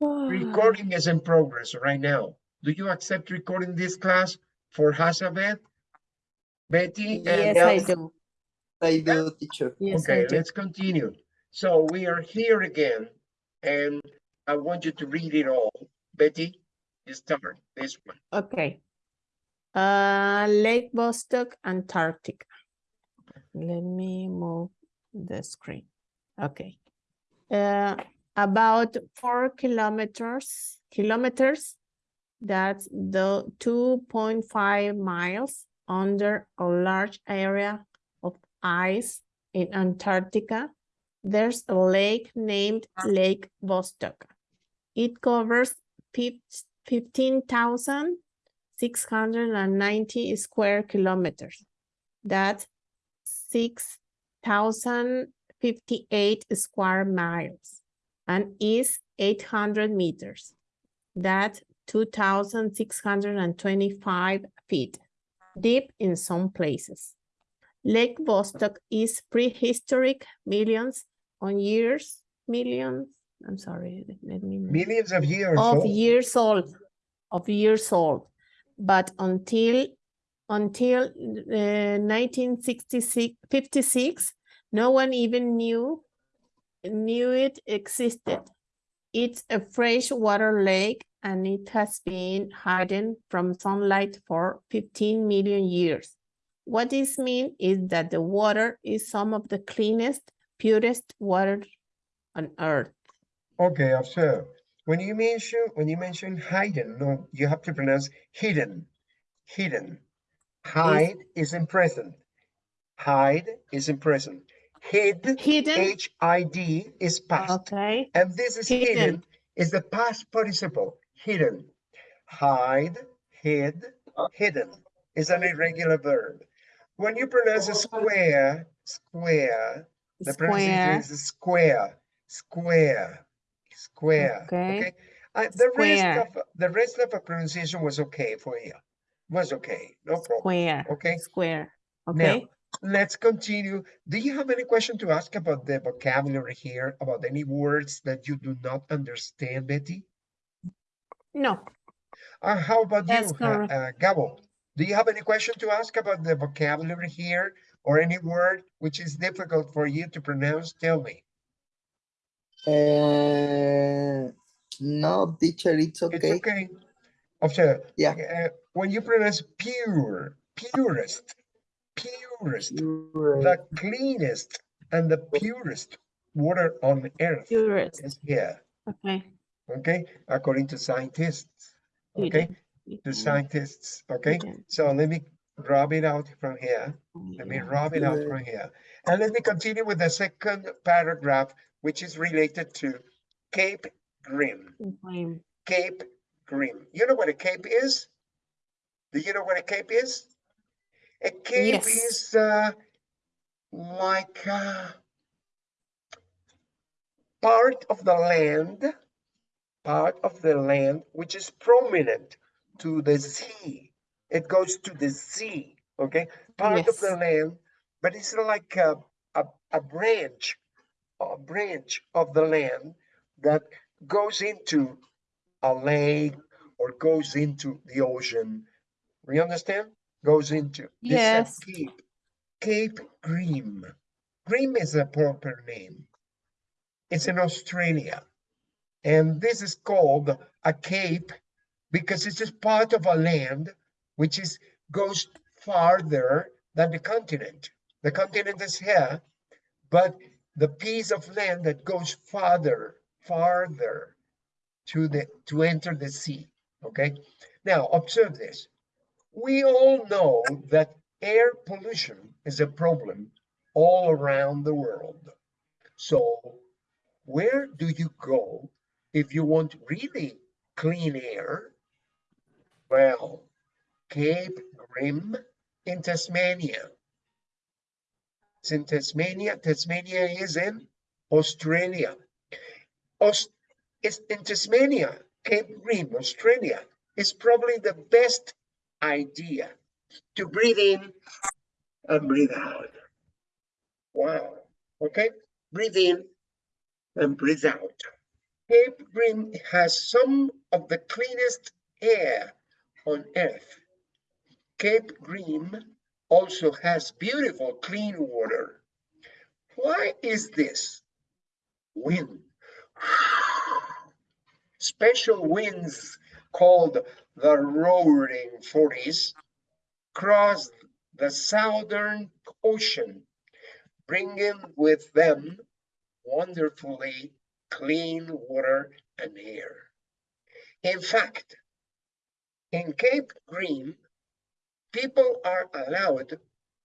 Recording is in progress right now. Do you accept recording this class for Hazabeth? Betty? and Yes, I do. I do, teacher. Yes, Okay, do. let's continue. So we are here again, and I want you to read it all. Betty, you start this one. Okay. Uh, Lake Vostok, Antarctica. Let me move the screen. Okay. Uh, about four kilometers, kilometers, that's the two point five miles under a large area of ice in Antarctica. There's a lake named Lake Vostok. It covers fifteen thousand six hundred and ninety square kilometers. That's six thousand fifty-eight square miles and is eight hundred meters. That's two thousand six hundred and twenty-five feet, deep in some places. Lake Vostok is prehistoric millions on years, millions, I'm sorry, let me. Millions of years of old. years old, of years old. But until, until uh, 1966, 56, no one even knew, knew it existed. It's a freshwater lake and it has been hidden from sunlight for 15 million years. What this means is that the water is some of the cleanest, purest water on earth. Okay, observe. When you mention, when you mention hidden, no, you have to pronounce hidden, hidden. Hide is in present. Hide is in present. Hid, Hidden, H-I-D is past. okay, And this is hidden, Hidden. is the past participle, hidden. Hide, hid, hidden is an irregular verb. When you pronounce a square, square, the pronunciation is square, square, square. Okay. Okay. Uh, the rest of the rest of the pronunciation was okay for you. Was okay, no problem. square, Okay. square, Now, okay? Let's continue. Do you have any question to ask about the vocabulary here, about any words that you do not understand, Betty? No, Uh, how about That's you, Ha- correct. uh, Gabo? Do you have any question to ask about the vocabulary here or any word which is difficult for you to pronounce? Tell me. Uh, no, teacher, it's okay. It's okay. okay. Observe. Yeah. uh, when you pronounce pure, purest, purest, You're the cleanest and the purest water on earth purest, is here. okay. Okay, according to scientists. Okay, the scientists. Okay, so let me rub it out from here. Let me rub it out from here. And let me continue with the second paragraph, which is related to Cape Grim. Grim. Cape Grim. You know what a cape is? Do you know what a cape is? A cape Yes. is uh, like uh, part of the land, part of the land which is prominent to the sea. It goes to the sea, okay? Part of the land, but it's like a, a, a branch, a branch of the land that goes into a lake or goes into the ocean. You understand? Goes into this is a Yes. Cape, Cape Grim. Grim is a proper name. It's in Australia. And this is called a cape because it's just part of a land which is goes farther than the continent. The continent is here, but the piece of land that goes farther, farther to the to enter the sea. Okay. Now observe this. We all know that air pollution is a problem all around the world. So where do you go if you want really clean air? Well, Cape Grim in Tasmania. It's in Tasmania. Tasmania is in Australia. Aus- it's in Tasmania, Cape Grim, Australia, is probably the best idea to breathe in and breathe out. Wow. Okay. Breathe in and breathe out. Cape Grim has some of the cleanest air on earth. Cape Grim also has beautiful clean water. Why is this? Wind. Special winds called the roaring forties cross the southern ocean, bringing with them wonderfully clean water and air. In fact, in Cape Grim, people are allowed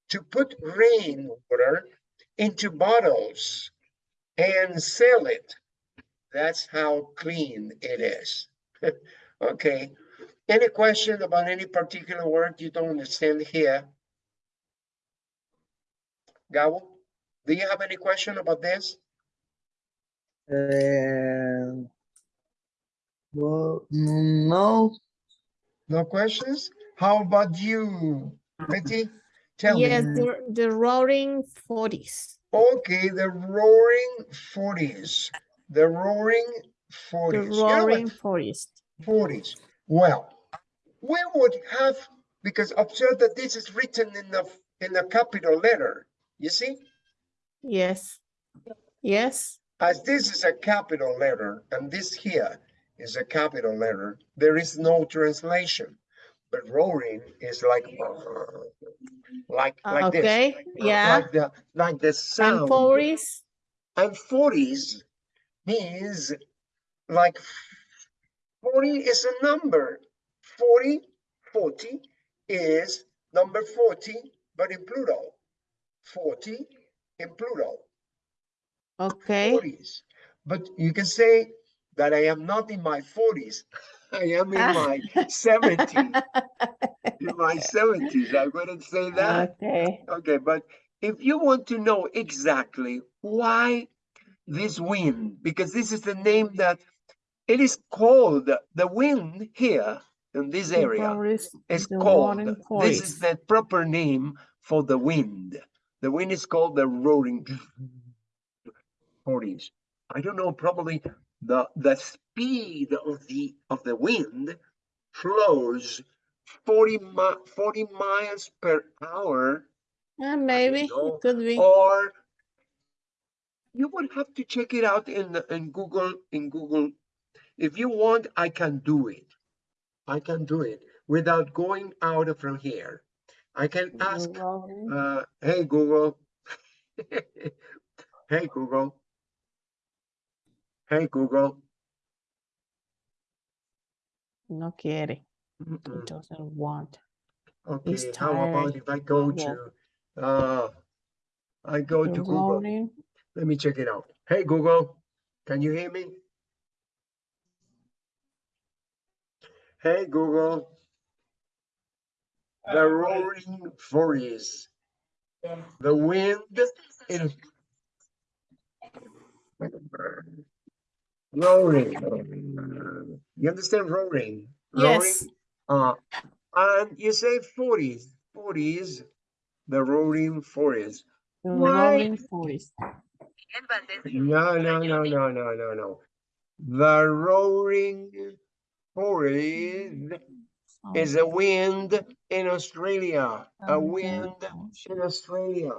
to put rainwater into bottles and sell it. That's how clean it is. okay. Any question about any particular word you don't understand here? Gabo, do you have any question about this? Uh, well, no, No questions? How about you, Betty? Tell Yes, me. the, the roaring forties. Okay, the roaring forties, the roaring The forties. You know what? roaring forest. Forties. Well, we would have, because observe that this is written in the, in the capital letter, you see? Yes. Yes. As this is a capital letter and this here is a capital letter, there is no translation. But roaring is like, like, ah, like this. Okay. Yeah. Like the, like the And sound. forties. And forties means like forty is a number. 40, 40 is number 40, but in plural. 40 in plural. Okay. 40s. But you can say that I am not in my 40s. I am in my 70s. In my 70s. I wouldn't say that. Okay. Okay, but if you want to know exactly why this wind, because this is the name that it is called, the wind here in this area forest, is called, this is the proper name for the wind. The wind is called the roaring forties. I don't know, probably the, the speed of the, of the wind flows 40 mi- 40 miles per hour Uh, maybe know, it could be. or you would have to check it out in the- in Google in Google. If you want, I can do it. I can do it without going out from here. I can ask, uh, hey Google, hey Google, hey Google. No quiere. Mm-mm. It doesn't want. Okay, how about if I go to, uh, I go The to Google. roaring. Let me check it out. Hey Google, can you hear me? Hey Google. The roaring forties. The wind is roaring. You understand roaring? Roaring? Yes. Uh, and you say forties, forties, the roaring forties. The Why? roaring forest. No, no, no, no, no, no, no. The roaring forest is a wind in Australia. A oh, wind in Australia.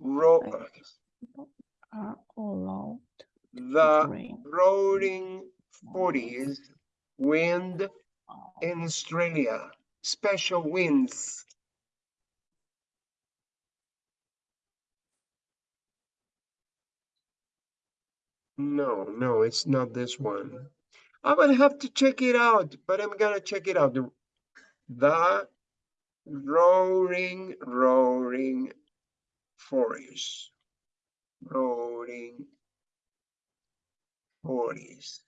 Ro- Are allowed the roaring forties wind Oh, in Australia. Special winds. No, no, it's not this one. I would have to check it out, but I'm gonna check it out. The, the roaring, roaring forest. Roaring forest.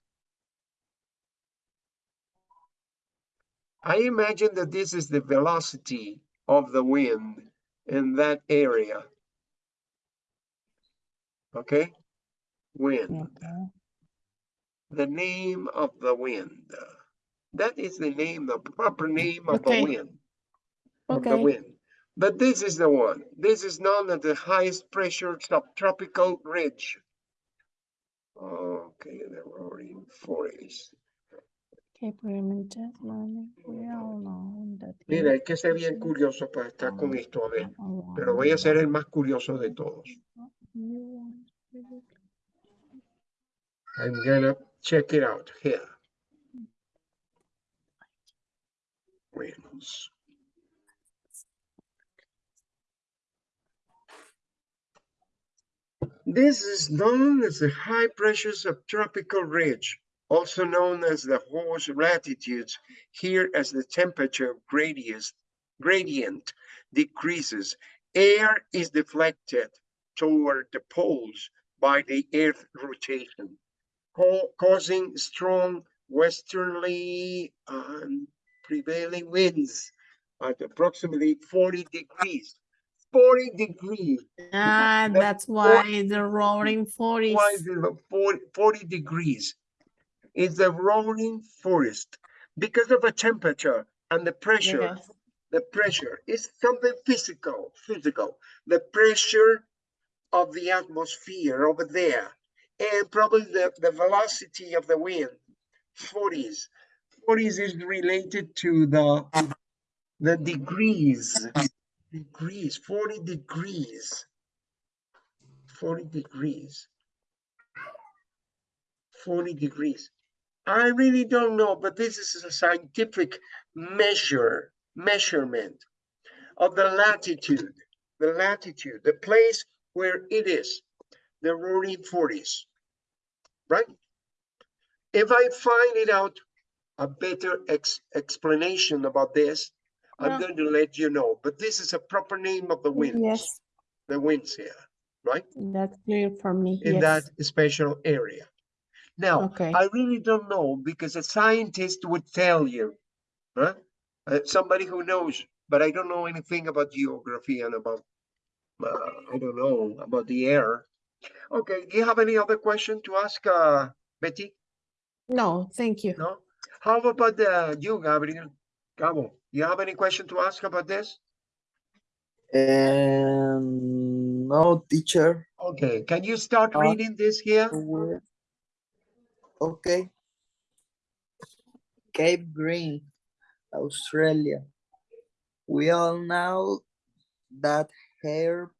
I imagine that this is the velocity of the wind in that area. Okay? Wind, okay. the name of the wind. That is the name, the proper name of the Okay. wind. Of the wind. But this is the one. This is known as the highest pressure subtropical ridge. Okay, the roaring forest. Cape Grim and Tasmania, we all know that. Mira, hay que ser bien curioso para estar con ah, esto, a ver. Ah, pero voy a ser el más curioso de todos. I'm gonna check it out here. This is known as the high pressure subtropical ridge, also known as the horse latitudes, here as the temperature gradient, gradient decreases. Air is deflected toward the poles by the earth rotation ca- causing strong westerly um, prevailing winds at approximately 40 degrees. 40 degrees. Ah, the that's why the roaring forties. Why is it 40, 40 degrees? It's the roaring forest because of the temperature and the pressure. Yes. The pressure is something physical, physical. The pressure of the atmosphere over there and probably the, the velocity of the wind 40s 40s is related to the the degrees degrees 40 degrees. 40 degrees. 40 degrees. I really don't know but this is a scientific measure measurement of the latitude the latitude the place where it is the roaring 40s, right? If I find it out a better ex- explanation about this, I'm Yeah. going to let you know. But this is a proper name of the winds, Yes, the winds here, right? that's clear for me. In Yes. that special area. Now, Okay. I really don't know because a scientist would tell you, huh? Uh, somebody who knows, but I don't know anything about geography and about, uh, I don't know, about the air. Okay, do you have any other question to ask, uh, Betty? No, thank you. No? How about uh, you, Gabriel? Gabo, you have any question to ask about this? And no, teacher. Okay, can you start Uh, reading this here? Okay. Cape Green, Australia. We all know that air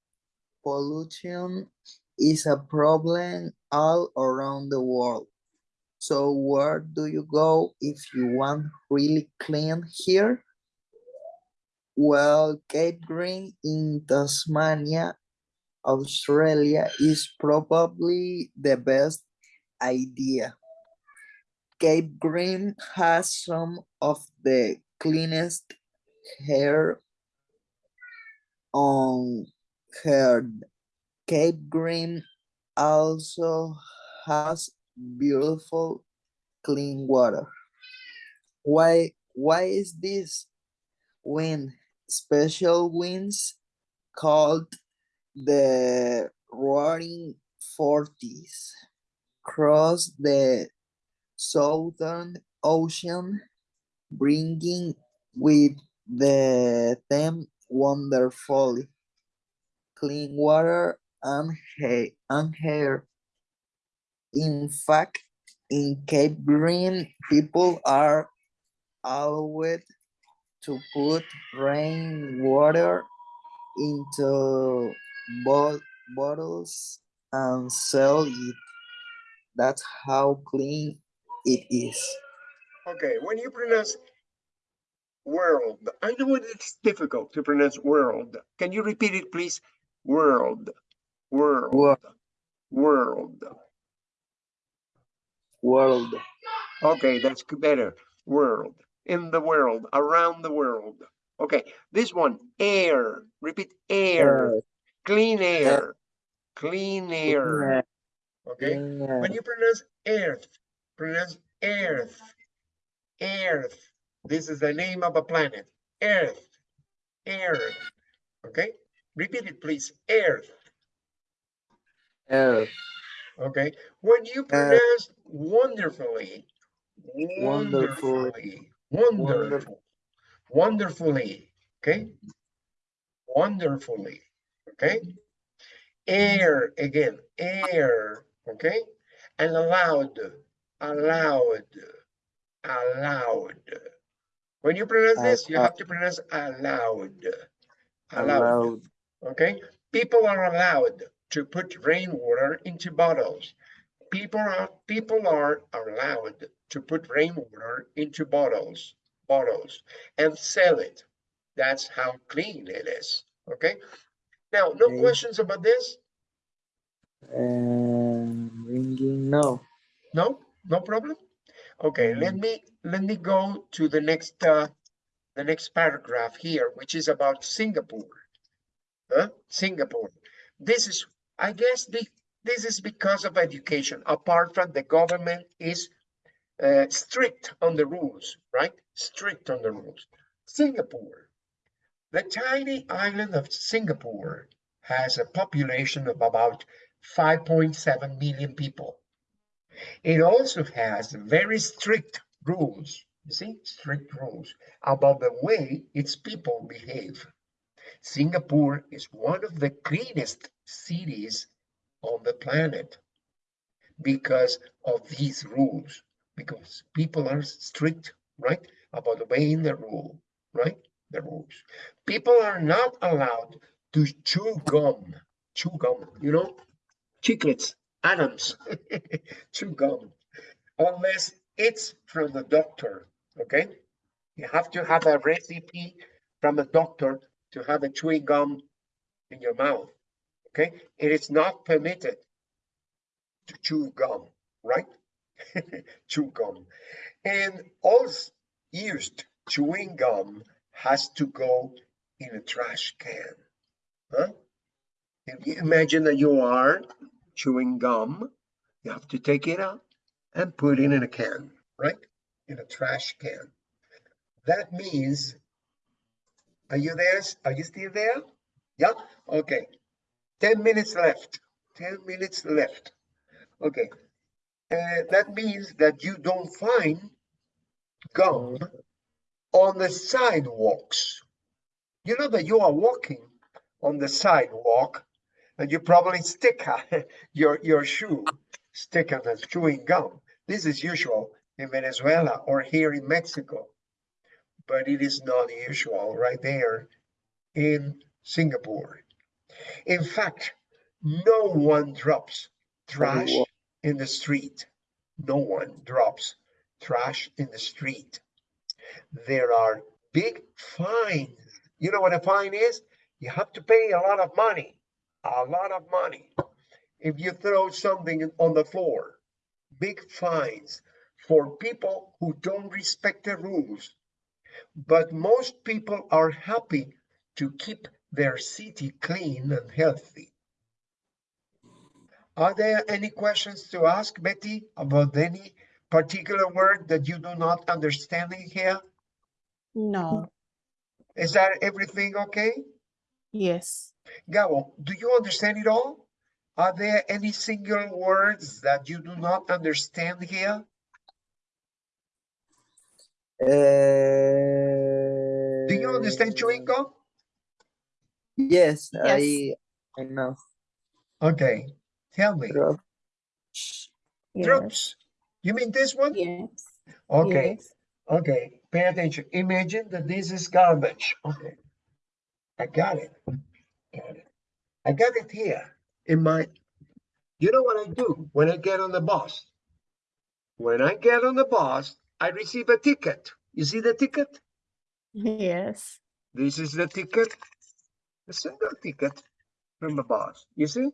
pollution is a problem all around the world. So where do you go if you want really clean here? Well, Cape Green in Tasmania, Australia is probably the best idea. Cape Green has some of the cleanest hair on earth. Cape Green also has beautiful clean water. Why why is this? Wind special winds called the roaring forties cross the southern ocean bringing with the them wonderfully clean water and, hair. In fact, in Cape Green, people are allowed to put rainwater into bo- bottles and sell it. That's how clean it is. Okay, when you pronounce world, I know it's difficult to pronounce world. Can you repeat it, please? World, world, world. World, Okay, that's better. World, in the world, around the world. Okay, this one, air. Repeat air, air, clean air, clean air. air, Okay, clean when you pronounce earth, pronounce earth, earth. This is the name of a planet. Earth, earth. Okay, repeat it, please. Earth. Air, Okay, when you pronounce wonderfully, wonderfully, wonderful, wonderfully. Okay, wonderfully, okay? Air, again, air, okay? And allowed, allowed, allowed. When you pronounce this, you Uh, have to pronounce allowed, allowed, Allowed. okay? People are allowed to put rainwater into bottles. People are, people are allowed to put rainwater into bottles, bottles and sell it. That's how clean it is, okay? Now, no Okay. questions about this? Um, ringing, no. No, no problem? Okay, let Mm. me, let me go to the next, uh, the next paragraph here, which is about Singapore. Huh? Singapore. This is, I guess, the, this is because of education, apart from the government is uh, strict on the rules, right? Strict on the rules. Singapore. The tiny island of Singapore has a population of about 5.7 million people. It also has very strict rules, you see, strict rules about the way its people behave. Singapore is one of the cleanest cities on the planet because of these rules, because people are strict, right, about obeying the rule, right, the rules. People are not allowed to chew gum, chew gum, you know, chiclets, Adams, chew gum, unless it's from the doctor, okay? You have to have a recipe from a doctor to have a chewing gum in your mouth, okay? It is not permitted to chew gum, right? chew gum. And all used chewing gum has to go in a trash can, huh? Imagine that you are chewing gum, you have to take it out and put it in a can, right? In a trash can. That means, are you there? Are you still there? Yeah, okay. 10 minutes left. 10 minutes left. Okay. Uh, that means that you don't find gum on the sidewalks. You know that you are walking on the sidewalk and you probably stick your, your shoe, stick on the chewing gum. This is usual in Venezuela or here in Mexico, but it is not usual right there in Singapore. In fact, no one drops trash in the street. No one drops trash in the street. There are big fines. You know what a fine is? You have to pay a lot of money, a lot of money. If you throw something on the floor, big fines for people who don't respect the rules. But most people are happy to keep their city clean and healthy. Are there any questions to ask, Betty, about any particular word that you do not understand in here? No, Is that everything okay? yes. Gabo, do you understand it all? Are there any single words that you do not understand here? Uh, Do you understand chewing gum? Yes, Yes. I, I know. Okay, tell me. Drop. Yes. Drops. You mean this one? Yes. Okay, yes. okay, pay attention. Imagine that this is garbage. Okay. I got it. Got it. I got it here in my, you know what I do when I get on the bus? When I get on the bus, I receive a ticket. You see the ticket? Yes. This is the ticket, a single ticket from the bus. You see?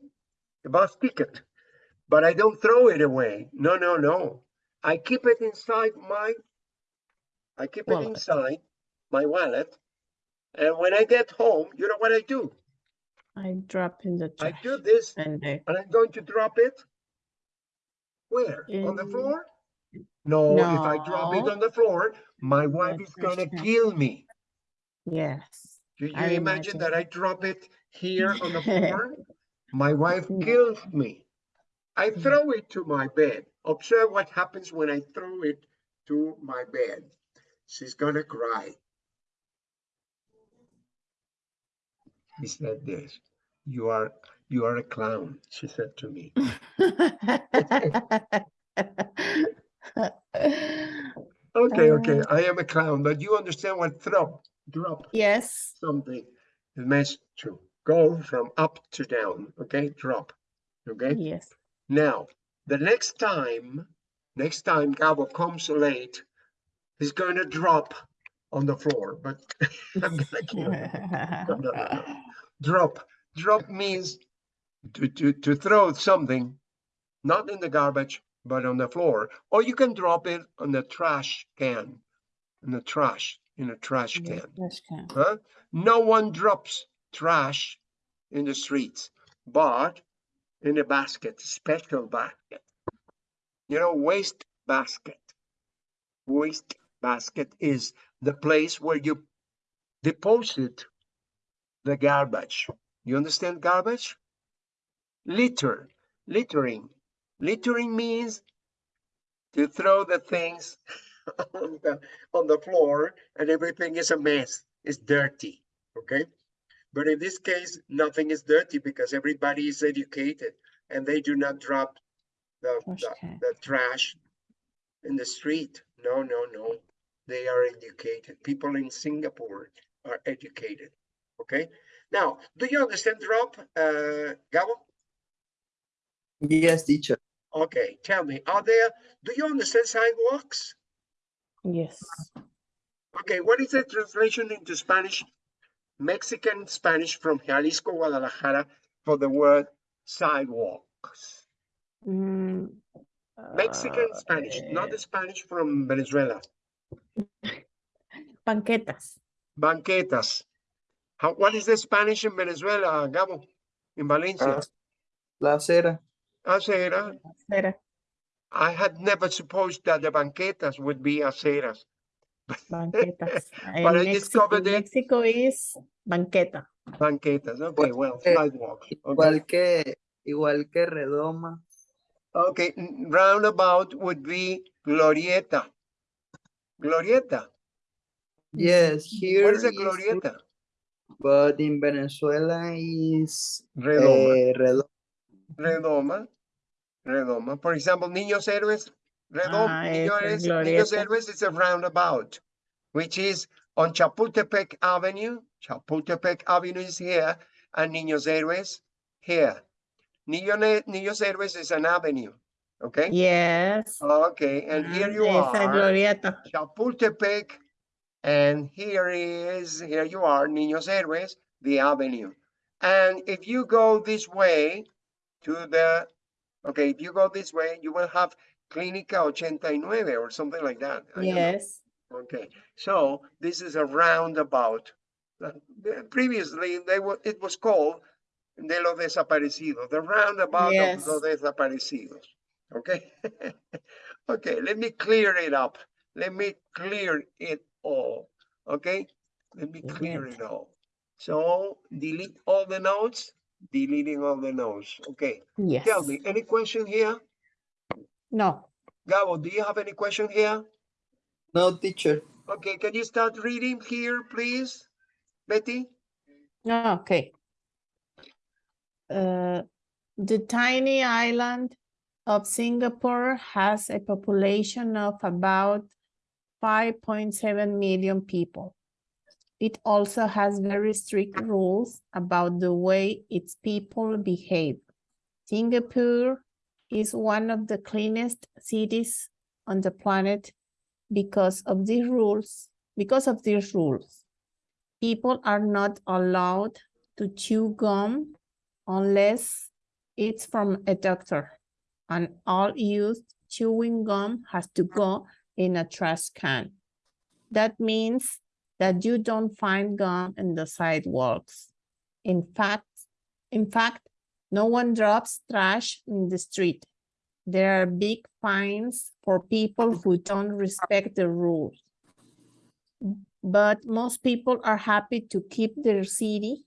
The bus ticket. But I don't throw it away. No, no, no. I keep it inside my, I keep it inside my wallet. And when I get home, you know what I do? I drop in the I do this And and I'm going to drop it. Where? On the floor? No, if I drop it No. on the floor, my wife is gonna kill me. yes. Do you I imagine that I drop it here on the floor? My wife No. kills me. I Mm. throw it to my bed. Observe what happens when I throw it to my bed. She's gonna cry. he said this. You are you are a clown, she said to me. Okay, okay, uh, I am a clown, but you understand what drop, drop Yes, something. It means to go from up to down, okay, drop, okay? yes. Now, the next time, next time Gabo comes late, he's going to drop on the floor, but I'm gonna it. No, no, no, no. Drop, drop means to, to, to throw something, not in the garbage, but on the floor, or you can drop it on the trash can, in the trash, in a trash Yes, can. trash can. Huh? No one drops trash in the streets, but in a basket, special basket. You know, waste basket. Waste basket is the place where you deposit the garbage. You understand garbage? Litter, littering. Littering means to throw the things on the, on the floor and everything is a mess, it's dirty, okay? But in this case, nothing is dirty because everybody is educated and they do not drop the, Trash the, the trash in the street. No, no, no. They are educated. People in Singapore are educated. Okay. Now, do you understand drop, uh, Gabo? Yes, teacher. Okay, tell me, are there, do you understand sidewalks? Yes. Okay, what is the translation into Spanish? Mexican Spanish from Jalisco, Guadalajara for the word sidewalks. Mm, Mexican uh, Spanish, not eh, the Spanish from Venezuela. Banquetas. Banquetas. How, what is the Spanish in Venezuela, Gabo? In Valencia? Ah, La acera. Acera. Acera, I had never supposed that the banquetas would be aceras. banquetas. But I In Mexico, discovered it. Mexico is banqueta. Banquetas, okay, well, sidewalks. Okay, Igual que, igual que redoma. okay, roundabout would be glorieta. Glorieta. Yes, here What is a glorieta? but in Venezuela is Redoma. eh, redoma. Redoma. Redoma. For example, Niños Héroes. Redoma. Ah, Niños, Héroes- Niños. Héroes is a roundabout, which is on Chapultepec Avenue. Chapultepec Avenue is here, and Niños Héroes here. Niño Niños Héroes is an avenue. Okay. Yes. Okay, and here Ah, you esa are. glorieta. Chapultepec, and here is, here you are, Niños Héroes, the avenue. And if you go this way to the, okay, if you go this way, you will have Clínica 89 or something like that. I. Yes. Okay, so this is a roundabout. Previously, they were, it was called de los desaparecidos, the roundabout of los desaparecidos. Okay? Okay, let me clear it up. Let me clear it all. Okay? Let me clear it all. So delete all the notes, deleting all the notes. Okay, Yes. tell me, any question here? No. Gabo, do you have any question here? No, teacher. Okay, can you start reading here, please? Betty? No, okay. Uh, the tiny island of Singapore has a population of about 5.7 million people. It also has very strict rules about the way its people behave. Singapore is one of the cleanest cities on the planet because of these rules. Because of these rules, people are not allowed to chew gum unless it's from a doctor. And all used chewing gum has to go in a trash can. That means that you don't find gum in the sidewalks. In fact, in fact, no one drops trash in the street. There are big fines for people who don't respect the rules. But most people are happy to keep their city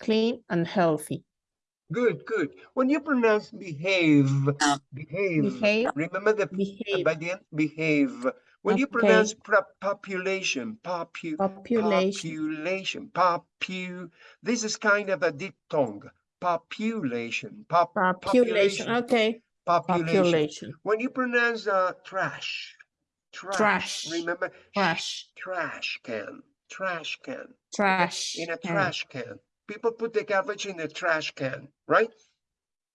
clean and healthy. Good, good. When you pronounce behave, behave, Behave. remember the Behave. by the end, behave. When you pronounce population, popu, Population. population, popu, this is kind of a diphthong. Population, pop, Population. Okay. population. Population. When you pronounce uh, trash, trash, Trash. remember Trash. trash can, trash can Trash. in a can. trash can. People put the garbage in the trash can, right?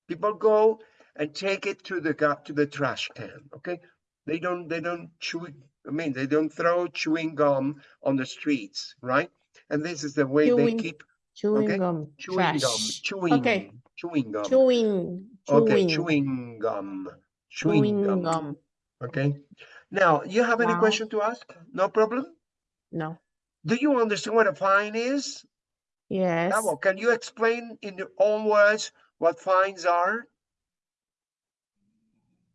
People go and take it to the to the trash can. Okay, they don't they don't chew. I mean, they don't throw chewing gum on the streets, right? And this is the way Chewing they keep Chewing okay, gum. chewing gum, chewing, Okay. chewing gum. Chewing. Okay, Chewing. chewing gum, chewing Chewing gum. gum. Okay. Now, you have any Wow. question to ask? No problem. No. Do you understand what a fine is? Yes. Gabo, can you explain in your own words what fines are?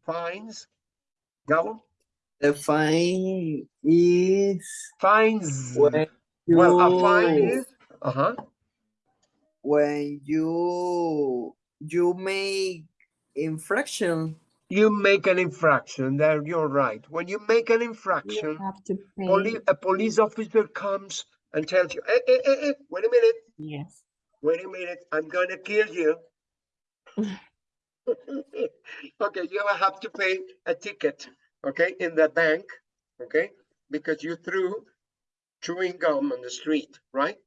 Fines? Gabo? The fine is Fines. when you Well, a fine is, uh-huh, when you you make infraction. you make an infraction, there you're right. When you make an You infraction, have to pay. poli- a police officer comes and tells you, eh, eh, eh, eh, wait a minute, Yes. wait a minute, I'm gonna kill you. Okay, you will have to pay a ticket, okay, in the bank, okay? Because you threw chewing gum on the street, right?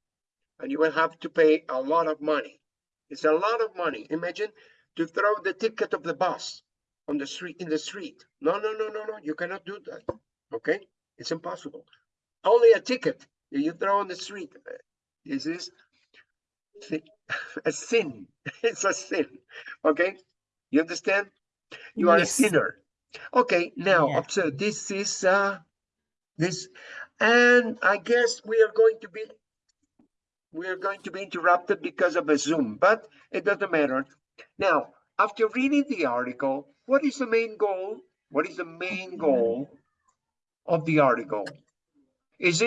And you will have to pay a lot of money. It's a lot of money. Imagine to throw the ticket of the bus on the street, in the street. No, no, no, no, no, you cannot do that, okay? It's impossible. Only a ticket you throw on the street. This is a sin. It's a sin, okay? You understand? You are a sinner. Okay, now Yeah. observe, this is, uh, this, and I guess we are going to be, we are going to be interrupted because of a Zoom, but it doesn't matter. Now, after reading the article, what is the main goal? What is the main goal of the article? Is it